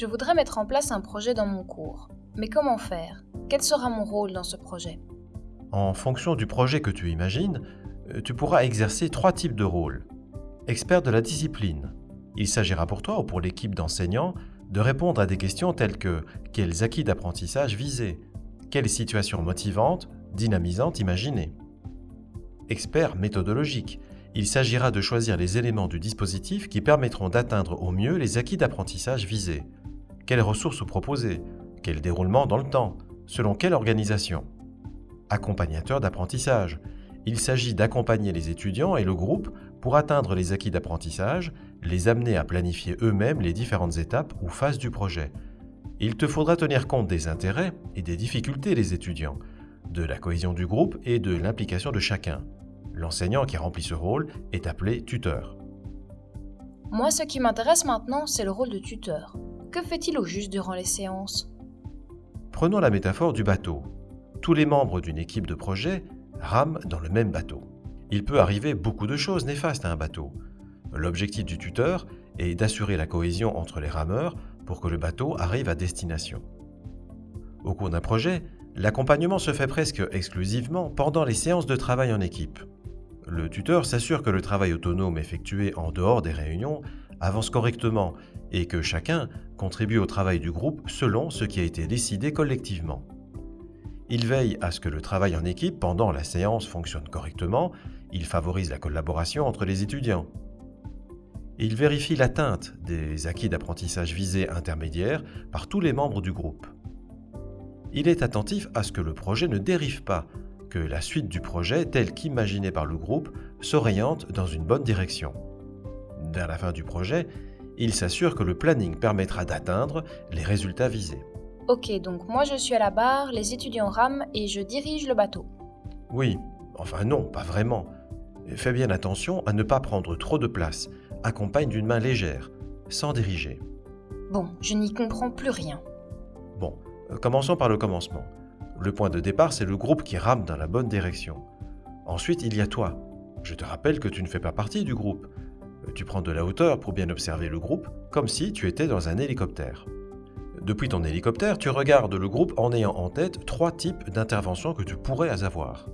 Je voudrais mettre en place un projet dans mon cours. Mais comment faire? Quel sera mon rôle dans ce projet? En fonction du projet que tu imagines, euh, tu pourras exercer trois types de rôles. Expert de la discipline. Il s'agira pour toi ou pour l'équipe d'enseignants de répondre à des questions telles que quels acquis d'apprentissage viser? Quelles situations motivantes, dynamisantes imaginer? Expert méthodologique. Il s'agira de choisir les éléments du dispositif qui permettront d'atteindre au mieux les acquis d'apprentissage visés. Quelles ressources proposer? Quel déroulement dans le temps? Selon quelle organisation? Accompagnateur d'apprentissage. Il s'agit d'accompagner les étudiants et le groupe pour atteindre les acquis d'apprentissage, les amener à planifier eux-mêmes les différentes étapes ou phases du projet. Il te faudra tenir compte des intérêts et des difficultés des étudiants, de la cohésion du groupe et de l'implication de chacun. L'enseignant qui remplit ce rôle est appelé tuteur. Moi, ce qui m'intéresse maintenant, c'est le rôle de tuteur. Que fait-il au juste durant les séances? Prenons la métaphore du bateau. Tous les membres d'une équipe de projet rament dans le même bateau. Il peut arriver beaucoup de choses néfastes à un bateau. L'objectif du tuteur est d'assurer la cohésion entre les rameurs pour que le bateau arrive à destination. Au cours d'un projet, l'accompagnement se fait presque exclusivement pendant les séances de travail en équipe. Le tuteur s'assure que le travail autonome effectué en dehors des réunions avance correctement et que chacun contribue au travail du groupe selon ce qui a été décidé collectivement. Il veille à ce que le travail en équipe pendant la séance fonctionne correctement, il favorise la collaboration entre les étudiants. Il vérifie l'atteinte des acquis d'apprentissage visés intermédiaires par tous les membres du groupe. Il est attentif à ce que le projet ne dérive pas, que la suite du projet, tel qu'imaginé par le groupe, s'oriente dans une bonne direction. Vers la fin du projet, il s'assure que le planning permettra d'atteindre les résultats visés. Ok, donc moi je suis à la barre, les étudiants rament et je dirige le bateau. Oui, enfin non, pas vraiment. Fais bien attention à ne pas prendre trop de place. Accompagne d'une main légère, sans diriger. Bon, je n'y comprends plus rien. Bon, commençons par le commencement. Le point de départ, c'est le groupe qui rame dans la bonne direction. Ensuite, il y a toi. Je te rappelle que tu ne fais pas partie du groupe. Tu prends de la hauteur pour bien observer le groupe, comme si tu étais dans un hélicoptère. Depuis ton hélicoptère, tu regardes le groupe en ayant en tête trois types d'interventions que tu pourrais avoir.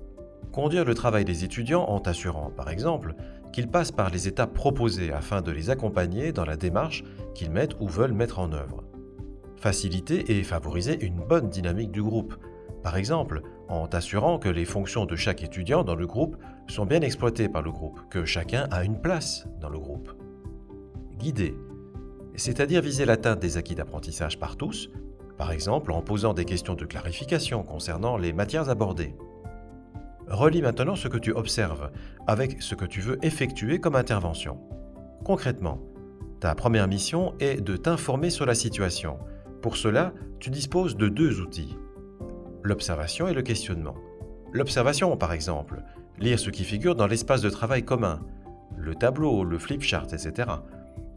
Conduire le travail des étudiants en t'assurant, par exemple, qu'ils passent par les étapes proposées afin de les accompagner dans la démarche qu'ils mettent ou veulent mettre en œuvre. Faciliter et favoriser une bonne dynamique du groupe, par exemple en t'assurant que les fonctions de chaque étudiant dans le groupe sont bien exploitées par le groupe, que chacun a une place dans le groupe. Guider, c'est-à-dire viser l'atteinte des acquis d'apprentissage par tous, par exemple en posant des questions de clarification concernant les matières abordées. Relis maintenant ce que tu observes avec ce que tu veux effectuer comme intervention. Concrètement, ta première mission est de t'informer sur la situation. Pour cela, tu disposes de deux outils. L'observation et le questionnement. L'observation, par exemple, lire ce qui figure dans l'espace de travail commun, le tableau, le flipchart, etc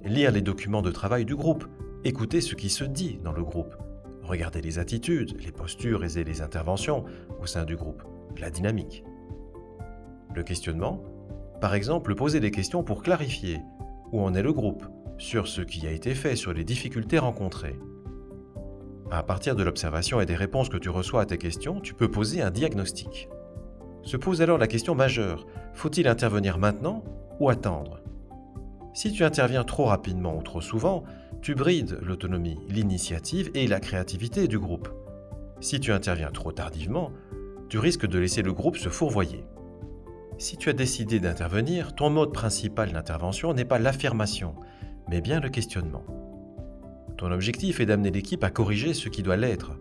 lire les documents de travail du groupe, écouter ce qui se dit dans le groupe, regarder les attitudes, les postures et les interventions au sein du groupe, la dynamique. Le questionnement, par exemple, poser des questions pour clarifier où en est le groupe, sur ce qui a été fait, sur les difficultés rencontrées. À partir de l'observation et des réponses que tu reçois à tes questions, tu peux poser un diagnostic. Se pose alors la question majeure, faut-il intervenir maintenant ou attendre? Si tu interviens trop rapidement ou trop souvent, tu brides l'autonomie, l'initiative et la créativité du groupe. Si tu interviens trop tardivement, tu risques de laisser le groupe se fourvoyer. Si tu as décidé d'intervenir, ton mode principal d'intervention n'est pas l'affirmation, mais bien le questionnement. Ton objectif est d'amener l'équipe à corriger ce qui doit l'être,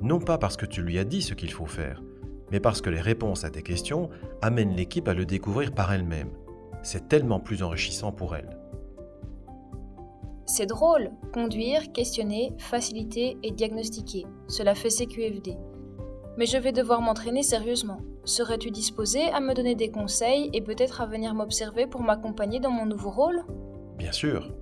non pas parce que tu lui as dit ce qu'il faut faire, mais parce que les réponses à tes questions amènent l'équipe à le découvrir par elle-même, c'est tellement plus enrichissant pour elle. C'est drôle, conduire, questionner, faciliter et diagnostiquer. Cela fait CQFD. Mais je vais devoir m'entraîner sérieusement. Serais-tu disposé à me donner des conseils et peut-être à venir m'observer pour m'accompagner dans mon nouveau rôle? Bien sûr.